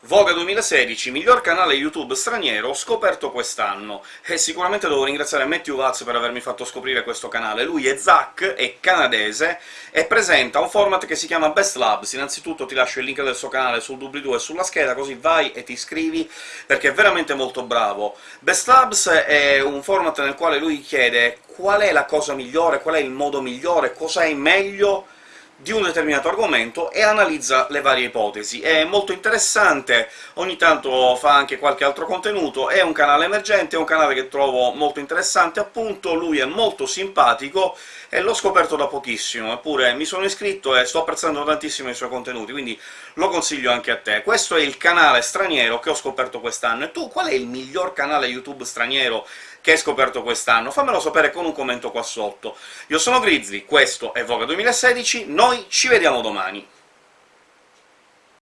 Voga 2016, miglior canale YouTube straniero scoperto quest'anno, e sicuramente devo ringraziare Matthew Watts per avermi fatto scoprire questo canale. Lui è Zach, è canadese, e presenta un format che si chiama Best Labs. Innanzitutto ti lascio il link del suo canale sul doobly-doo e sulla scheda, così vai e ti iscrivi, perché è veramente molto bravo. Best Labs è un format nel quale lui chiede qual è la cosa migliore, qual è il modo migliore, cosa è meglio di un determinato argomento e analizza le varie ipotesi. È molto interessante, ogni tanto fa anche qualche altro contenuto, è un canale emergente, è un canale che trovo molto interessante, appunto, lui è molto simpatico, e l'ho scoperto da pochissimo, eppure mi sono iscritto e sto apprezzando tantissimo i suoi contenuti, quindi lo consiglio anche a te. Questo è il canale straniero che ho scoperto quest'anno, e tu qual è il miglior canale YouTube straniero che hai scoperto quest'anno? Fammelo sapere con un commento qua sotto. Io sono Grizzly, questo è Voga 2016, noi ci vediamo domani!